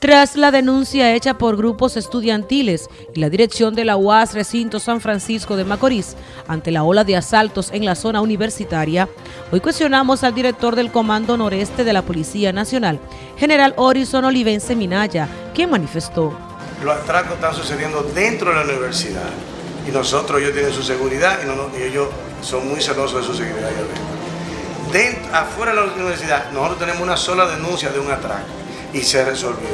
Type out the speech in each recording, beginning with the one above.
Tras la denuncia hecha por grupos estudiantiles y la dirección de la UAS Recinto San Francisco de Macorís ante la ola de asaltos en la zona universitaria, hoy cuestionamos al director del Comando Noreste de la Policía Nacional, General Horizon Olivense Minaya, quien manifestó. Los atracos están sucediendo dentro de la universidad y nosotros, ellos tienen su seguridad y, ellos son muy celosos de su seguridad. Dentro, afuera de la universidad, nosotros tenemos una sola denuncia de un atraco y se resolvió.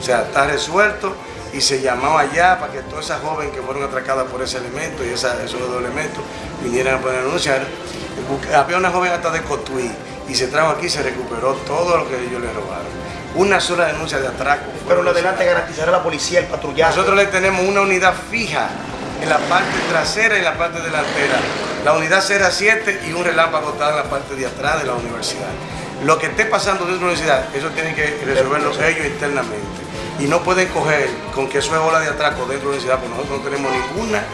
O sea, está resuelto y se llamaba allá para que todas esas jóvenes que fueron atracadas por ese elemento y esos dos elementos vinieran a poder denunciar. Había una joven hasta de Cotuí y se trajo aquí y se recuperó todo lo que ellos le robaron. Una sola denuncia de atraco. Pero lo adelante garantizará a la policía el patrullaje. Nosotros le tenemos una unidad fija en la parte trasera y en la parte delantera. La unidad será 7 y un relámpago está en la parte de atrás de la universidad. Lo que esté pasando dentro de la universidad, eso tienen que resolverlo ellos internamente. Y no pueden coger con que eso es ola de atraco dentro de la universidad, porque nosotros no tenemos ninguna,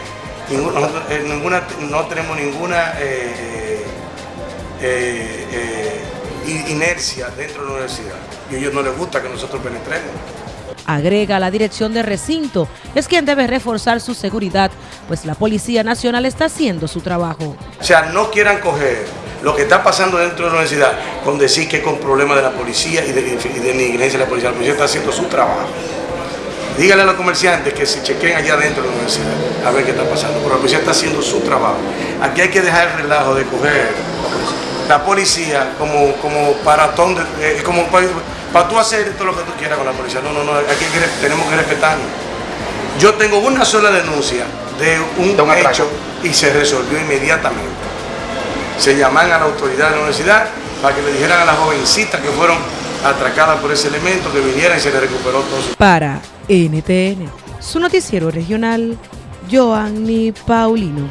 ninguna, eh, ninguna no tenemos ninguna eh, eh, inercia dentro de la universidad. Y a ellos no les gusta que nosotros penetremos. Agrega la dirección de recinto, es quien debe reforzar su seguridad, pues la Policía Nacional está haciendo su trabajo. O sea, no quieran coger lo que está pasando dentro de la universidad con decir que con problemas de la policía y de, de negligencia de la policía. La policía está haciendo su trabajo. Dígale a los comerciantes que se chequen allá dentro de la universidad a ver qué está pasando. Pero la policía está haciendo su trabajo. Aquí hay que dejar el relajo de coger la policía como, como paratón, de, eh, como para, tú hacer todo lo que tú quieras con la policía. No, no, no, aquí tenemos que respetarnos. Yo tengo una sola denuncia de un hecho y se resolvió inmediatamente se llaman a la autoridad de la universidad para que le dijeran a las jovencitas que fueron atracadas por ese elemento que vinieran y se le recuperó todo. Para NTN, su noticiero regional, Joanny Paulino.